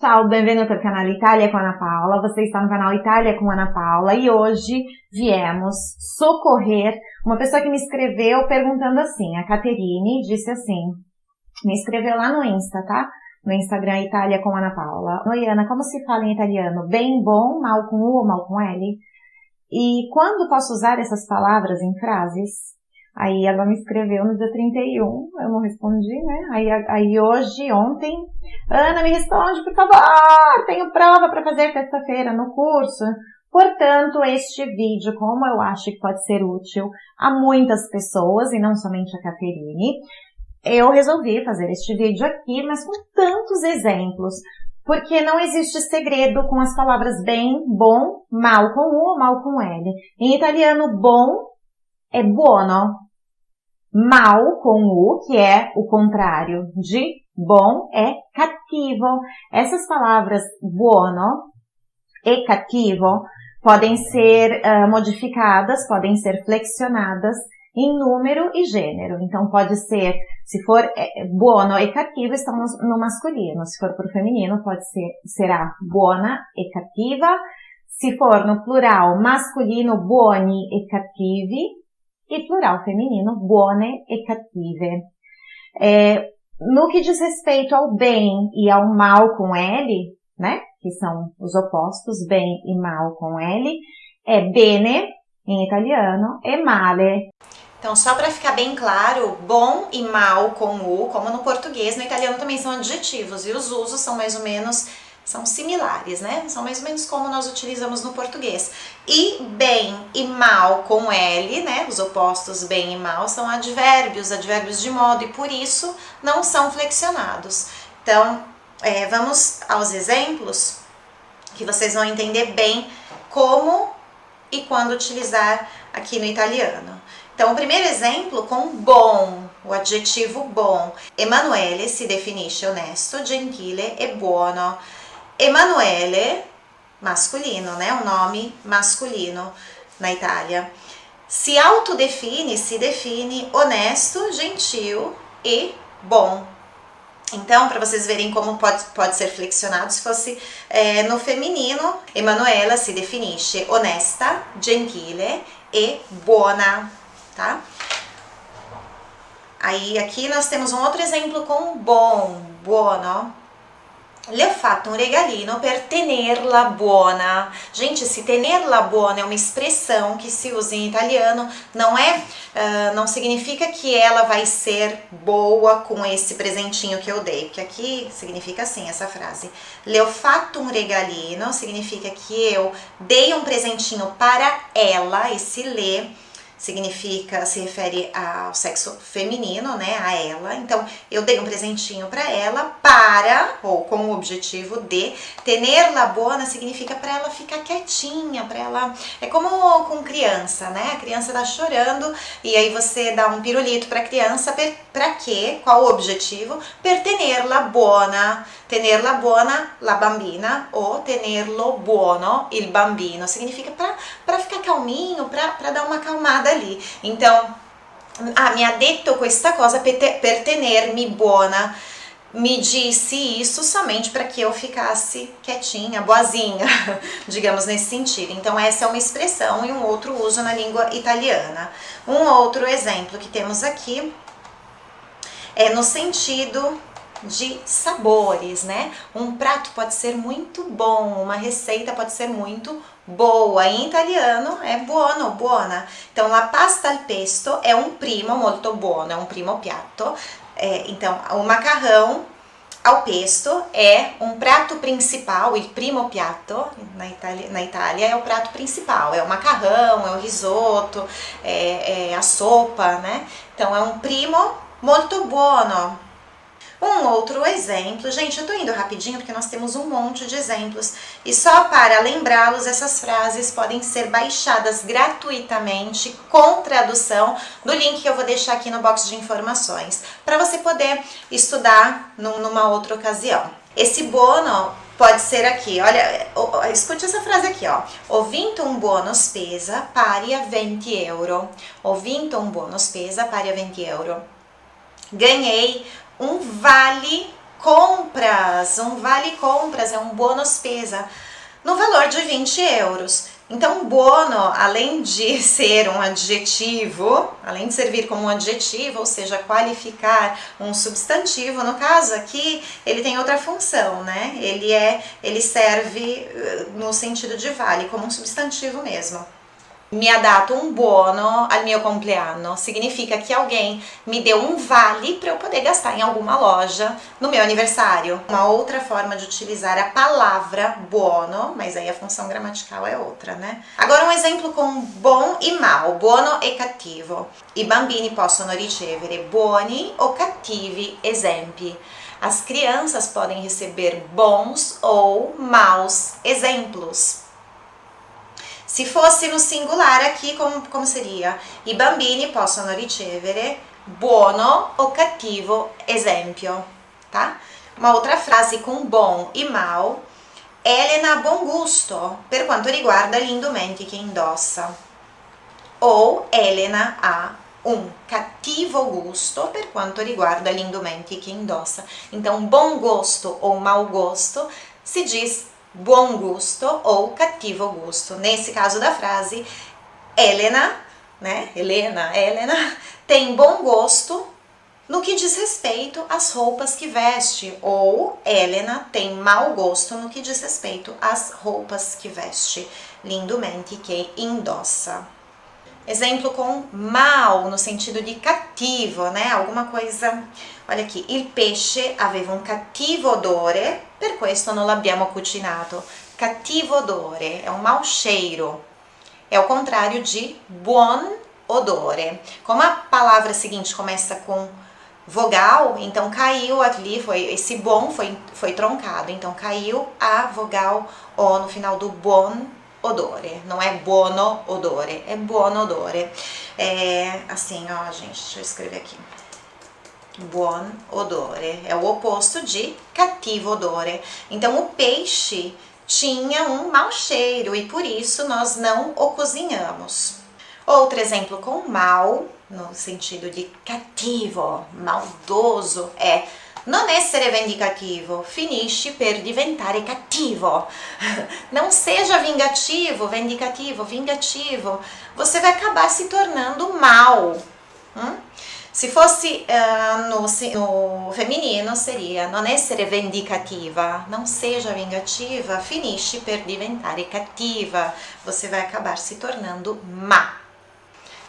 Ciao, benvenuto al canale Italia com Ana Paula. Você está no canal Itália com Ana Paula e hoje viemos socorrer uma pessoa que me escreveu perguntando assim. A Caterine disse assim, me escreveu lá no Insta, tá? No Instagram Itália com Ana Paula. Oi Ana, como se fala em italiano? Bem, bom, mal com U ou mal com L? E quando posso usar essas palavras em frases? Aí ela me escreveu no dia 31, eu não respondi, né? Aí, aí hoje, ontem, Ana, me responde, por favor, tenho prova para fazer terça-feira no curso. Portanto, este vídeo, como eu acho que pode ser útil a muitas pessoas, e não somente a Caterine, eu resolvi fazer este vídeo aqui, mas com tantos exemplos, porque não existe segredo com as palavras bem, bom, mal com U ou mal com L. Em italiano, bom é buono. Mal com U, que é o contrário de bom, é cattivo. Essas palavras buono e cattivo podem ser uh, modificadas, podem ser flexionadas em número e gênero. Então pode ser, se for é, buono e cattivo, estão no, no masculino. Se for para o feminino, pode ser, será buona e cattiva. Se for no plural masculino, buoni e cattivi e plural feminino, buone e cattive. É, no que diz respeito ao bem e ao mal com L, né, que são os opostos, bem e mal com L, é bene em italiano e male. Então, só para ficar bem claro, bom e mal com U, como no português, no italiano também são adjetivos e os usos são mais ou menos são similares, né? São mais ou menos como nós utilizamos no português. E bem e mal com L, né? Os opostos bem e mal são advérbios, advérbios de modo, e por isso não são flexionados. Então, é, vamos aos exemplos que vocês vão entender bem como e quando utilizar aqui no italiano. Então, o primeiro exemplo com bom, o adjetivo bom. Emanuele si definisce honesto, gentile e buono. Emanuele, masculino, né? Um nome masculino na Itália. Se autodefine, se define honesto, gentil e bom. Então, para vocês verem como pode, pode ser flexionado, se fosse é, no feminino, Emanuela se definisce honesta, gentile e buona, tá? Aí aqui nós temos um outro exemplo com bom, buono, le ho fatto un regalino per tenerla buona. Gente, se tenerla buona é uma expressão que se usa em italiano, não é, uh, não significa que ela vai ser boa com esse presentinho que eu dei, porque aqui significa assim essa frase. Le ho fatto un regalino significa que eu dei um presentinho para ela, esse le significa, se refere ao sexo feminino, né, a ela. Então, eu dei um presentinho para ela para, ou com o objetivo de, tenerla bona significa para ela ficar quietinha, para ela, é como com criança, né, a criança tá chorando e aí você dá um pirulito para a criança, para quê? Qual o objetivo? Per tenerla buona, tenerla buona la bambina ou tenerlo buono il bambino, significa para ficar calminho, para dar uma acalmada ali. Então, ah, mi ha detto questa cosa per tenermi buona. Me disse isso somente para que eu ficasse quietinha, boazinha, digamos nesse sentido. Então, essa é uma expressão e um outro uso na língua italiana. Um outro exemplo que temos aqui é no sentido de sabores, né? Um prato pode ser muito bom, uma receita pode ser muito boa. Em italiano é buono, buona. Então, la pasta al pesto é um primo molto buono, é um primo piatto. É, então, o macarrão ao pesto é um prato principal, il primo piatto na Itália, na Itália é o prato principal, é o macarrão, é o risoto, é, é a sopa, né? Então, é um primo molto buono, um outro exemplo, gente, eu tô indo rapidinho porque nós temos um monte de exemplos e só para lembrá-los, essas frases podem ser baixadas gratuitamente com tradução no link que eu vou deixar aqui no box de informações para você poder estudar numa outra ocasião. Esse bono pode ser aqui, olha, escute essa frase aqui, ó. Ho vinto un buono spesa pari a 20 euro. Ho vinto un buono spesa pari a 20 euro. Ganhei um vale compras, um vale compras, é um buono spesa, no valor de 20 euros. Então, buono, além de ser um adjetivo, além de servir como um adjetivo, ou seja, qualificar um substantivo, no caso aqui, ele tem outra função, né? Ele é, ele serve eh, no sentido de vale, como um substantivo mesmo mi ha dato un buono al mio compleanno. Significa que alguém me deu um vale para eu poder gastar em alguma loja no meu aniversário. Uma outra forma de utilizar a palavra buono, mas aí a função gramatical é outra, né? Agora um exemplo com bom e mal, buono e cattivo. I bambini possono ricevere buoni o cattivi esempi. As crianças podem receber bons ou maus exemplos. Se fosse no singular aqui, como, como seria? I bambini possono ricevere buono o cattivo esempio, tá? Uma outra frase com bom e mal. Elena ha buon gusto per quanto riguarda gli indumenti che indossa. Ou Elena ha un cattivo gusto per quanto riguarda gli indumenti che indossa. Então, bom gosto ou mau gosto se diz bom gosto ou cattivo gosto. Nesse caso da frase, Helena, né? Helena, Helena, tem bom gosto no que diz respeito às roupas que veste, ou Helena tem mau gosto no que diz respeito às roupas que veste, lindamente que indossa. Exemplo com mal, no sentido de cattivo, né? Alguma coisa. Olha aqui, il pesce aveva un cattivo odore, per questo non l'abbiamo cucinato. Cattivo odore é um mau cheiro. É o contrário de buon odore. Como a palavra seguinte começa com vogal, então caiu ali, foi esse bom foi, foi troncado, então caiu a vogal O no final do bon odore, não é buono odore, é buono odore. É assim, ó, gente, deixa eu escrever aqui. Buon odore, é o oposto de cattivo odore. Então, o peixe tinha um mau cheiro e por isso nós não o cozinhamos. Outro exemplo com mal, no sentido de cattivo, maldoso, é Non essere vendicativo, finisci per diventare cattivo. Não seja vingativo, vendicativo, vingativo. Você vai acabar se tornando mal. Hum? Se fosse uh, no, no, feminino seria non essere vendicativa, não seja vingativa, finisci per diventare cattiva, você vai acabar se tornando má.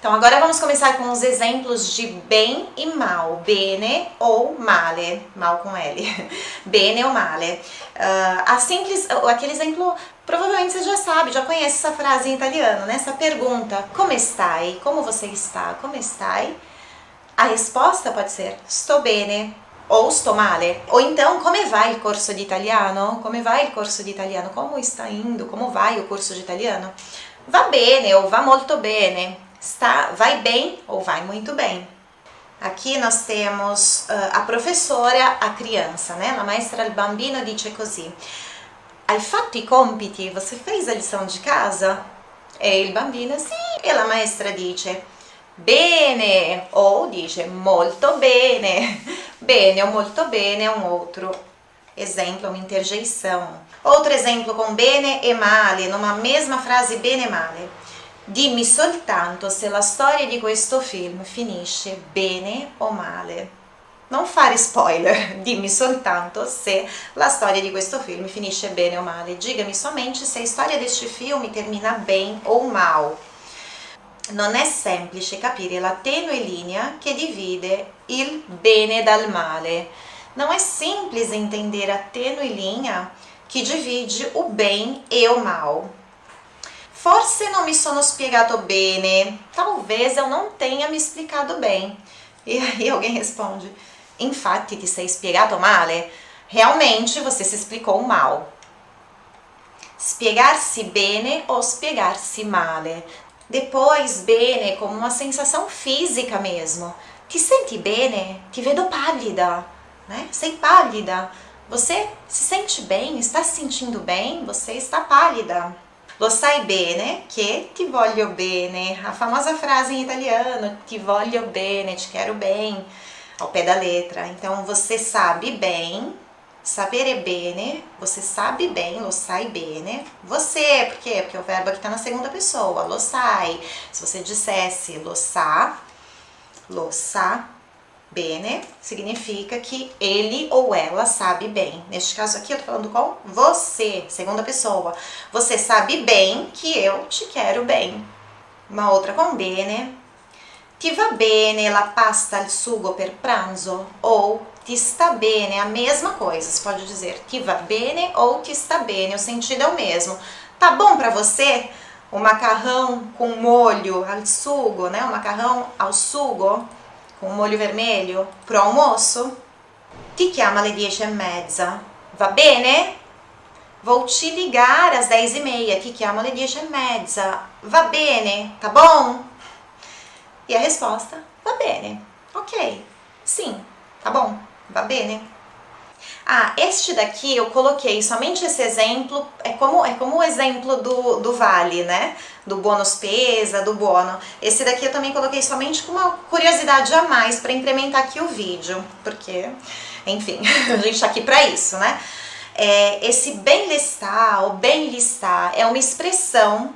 Então agora vamos começar com os exemplos de bem e mal, bene ou male, mal com L, bene ou male. Uh, a simples, aquele exemplo, provavelmente você já sabe, já conhece essa frase em italiano, né? Essa pergunta, como stai? Como você está? Como stai? A resposta pode ser sto bene ou sto male. Ou então, come vai il corso di italiano? Come vai il corso di italiano? Como está indo? Como vai o curso de italiano? Va bene ou va molto bene está, vai bem ou vai muito bem. Aqui nós temos uh, a professora, a criança, né? A maestra il bambino dice così. Hai fatto i compiti? Você fez a lição de casa? E il bambino, sì. E la maestra dice, bene, ou dice molto bene. Bene ou molto bene é um outro exemplo, uma interjeição. Outro exemplo com bene e male, numa mesma frase bene e male. Dimmi soltanto se la storia di questo film finisce bene o male. Non fare spoiler, dimmi soltanto se la storia di questo film finisce bene o male. Diga-me somente se a storia deste filme termina bem ou mal. Non è semplice capire la tenue linea che divide il bene dal male. Não é simples entender a tênue linha que divide o bem e o mal. Forse non mi sono spiegato bene. Talvez eu não tenha me explicado bem. E aí alguém responde, infatti ti sei spiegato male. Realmente você se explicou mal. Spiegarsi bene ou spiegarsi male. Depois, bene como uma sensação física mesmo. Ti senti bene? Ti vedo pallida, né? Sei pálida. Você se sente bem? Está se sentindo bem? Você está pálida. Lo sai bene che ti voglio bene. A famosa frase em italiano, ti voglio bene, te quero bem, ao pé da letra. Então, você sabe bem Sapere bene, você sabe bem, lo sai bene. Você, por quê? Porque o verbo aqui está na segunda pessoa, lo sai. Se você dissesse lo sa, lo sa bene, significa que ele ou ela sabe bem. Neste caso aqui eu tô falando com você, segunda pessoa. Você sabe bem que eu te quero bem. Uma outra com bene. Ti va bene la pasta al sugo per pranzo? Ou ti sta bene, a mesma coisa. Você pode dizer ti va bene ou ti sta bene, o sentido é o mesmo. Tá bom para você o macarrão com molho al sugo, né? O macarrão ao sugo com molho vermelho pro almoço? Ti chiama alle dieci e mezza. Va bene? Vou te ligar às dez e meia. Ti chiama alle dieci e mezza. Va bene? Tá bom? E a resposta, va bene. Ok. Sim, tá bom. Va bene. Ah, este daqui eu coloquei somente esse exemplo, é como, é como o exemplo do, do vale, né? Do bônus pesa, do bono. Esse daqui eu também coloquei somente com uma curiosidade a mais para incrementar aqui o vídeo, porque, enfim, a gente tá aqui para isso, né? É, esse bem listar ou bem listar é uma expressão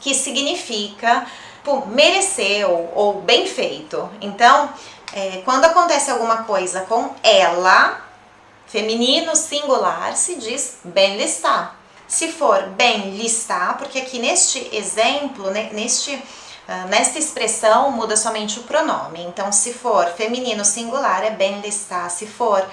que significa pô, mereceu ou bem feito. Então, é, quando acontece alguma coisa com ela, feminino singular, se diz bem listar. Se for bem listar, porque aqui neste exemplo, né, neste, uh, nesta expressão muda somente o pronome. Então, se for feminino singular, é bem listar. Se for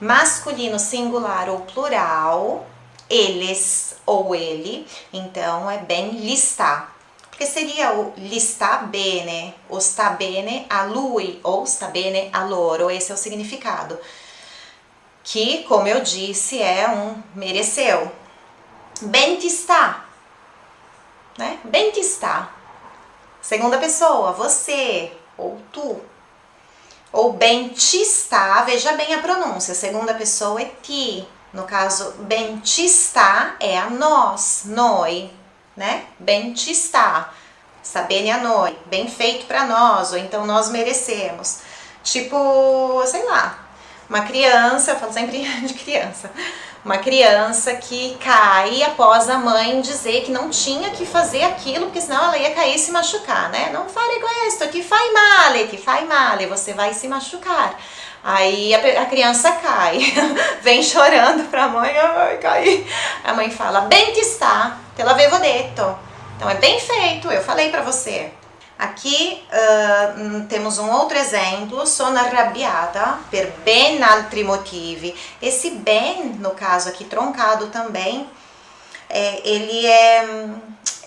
masculino singular ou plural, eles ou ele, então é bem listar. Porque seria o listar bene, o sta bene a lui ou sta bene a loro, esse é o significado que, como eu disse, é um mereceu. Bem te está, né? Bem te está. Segunda pessoa, você ou tu. Ou bem te está, veja bem a pronúncia. Segunda pessoa é ti. No caso, bem te está é a nós, noi, né? Bem te está. Está bem a noi, bem feito para nós, ou então nós merecemos. Tipo, sei lá, uma criança, eu falo sempre de criança, uma criança que cai após a mãe dizer que não tinha que fazer aquilo, porque senão ela ia cair e se machucar, né? Não fare questo, ti fai male, ti fai male, você vai se machucar. Aí a, a criança cai, vem chorando pra mãe, ai, caí. A mãe fala, bem que está, te l'avevo detto. Então é bem feito, eu falei pra você. Aqui uh, temos um outro exemplo, sono arrabbiata per ben altri motivi. Esse ben, no caso aqui troncado também, é, ele, é,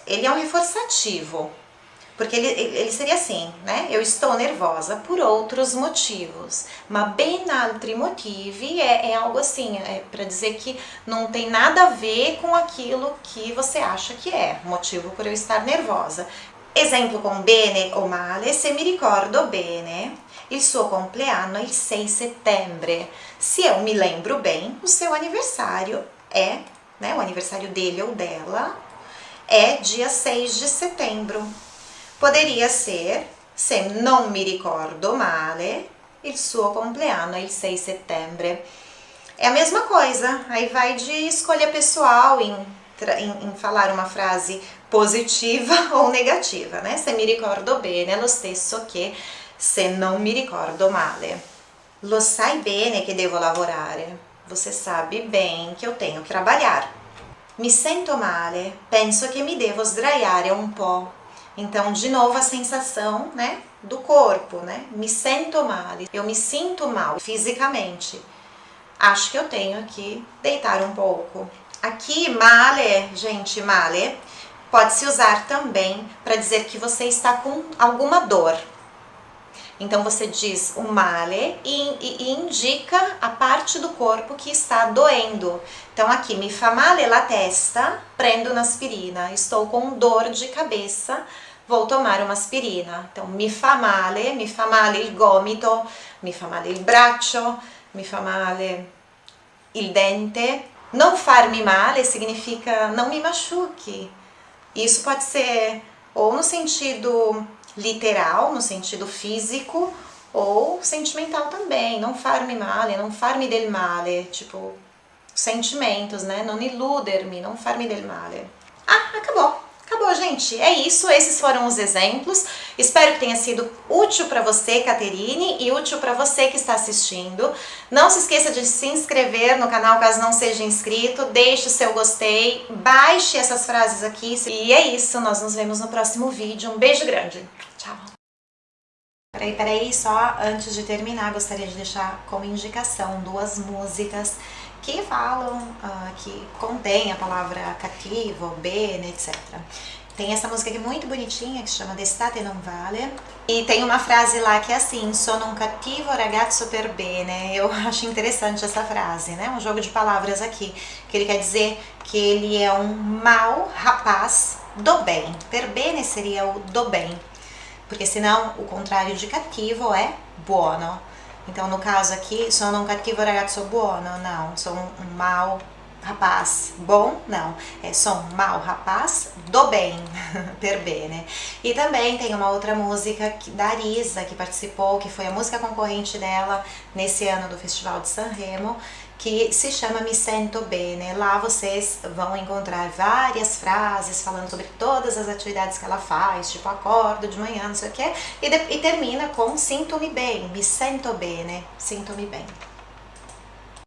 ele é um reforçativo, porque ele, ele seria assim, né? Eu estou nervosa por outros motivos, mas ben altri motivi é, é algo assim, é para dizer que não tem nada a ver com aquilo que você acha que é, motivo por eu estar nervosa. Esempio con bene o male, se mi ricordo bene, il suo compleanno è il 6 settembre. Se eu me lembro bem, o seu aniversário é, né, o aniversário dele ou dela, é dia 6 de setembro. Poderia ser, se non mi ricordo male, il suo compleanno è il 6 settembre. É a mesma coisa, aí vai de escolha pessoal em, em, em falar uma frase positiva ou negativa, né? Se mi ricordo bene lo stesso che se non mi ricordo male. Lo sai bene che devo lavorare. Você sabe bem que eu tenho que trabalhar. Mi sento male, penso che mi devo sdraiare un po'. Então, de novo, a sensação, né, do corpo, né? Me sento male, eu me sinto mal fisicamente. Acho que eu tenho que deitar um pouco. Aqui, male, gente, male pode-se usar também para dizer que você está com alguma dor. Então você diz o male e, e, e, indica a parte do corpo que está doendo. Então aqui, mi fa male la testa, prendo na aspirina. Estou com dor de cabeça, vou tomar uma aspirina. Então mi fa male, mi fa male il gomito, mi fa male il braccio, mi fa male il dente. Não farmi male significa não me machuque. Isso pode ser ou no sentido literal, no sentido físico, Ou sentimental também, não farmi male, não farmi del male, tipo, sentimentos, né? Non illudermi, não farmi del male. Ah, acabou. Acabou, gente. É isso. Esses foram os exemplos. Espero que tenha sido útil para você, Caterine, e útil para você que está assistindo. Não se esqueça de se inscrever no canal caso não seja inscrito. Deixe o seu gostei. Baixe essas frases aqui. E é isso. Nós nos vemos no próximo vídeo. Um beijo grande. Peraí, peraí. Só antes de terminar, gostaria de deixar como indicação duas músicas que falam, uh, que contém a palavra cativo, bene, etc. Tem essa música aqui muito bonitinha que chama D'estate non vale. E tem uma frase lá que é assim, sono un cattivo ragazzo per bene. Eu acho interessante essa frase, né? Um jogo de palavras aqui, que ele quer dizer que ele é um mau rapaz do bem. Per bene seria o do bem. Porque senão o contrário de cativo é buono. Então, no caso aqui, sono un cattivo ragazzo buono? Não. Sou um, mau rapaz bom? Não. É sou um mau rapaz do bem, per bene. E também tem uma outra música da Arisa, que participou, que foi a música concorrente dela nesse ano do Festival de Sanremo, que se chama Me Sento Bene. Lá vocês vão encontrar várias frases falando sobre todas as atividades que ela faz, tipo acordo de manhã, não sei o que, e, e termina com Sinto-me bem, me sento bene, sinto-me bem.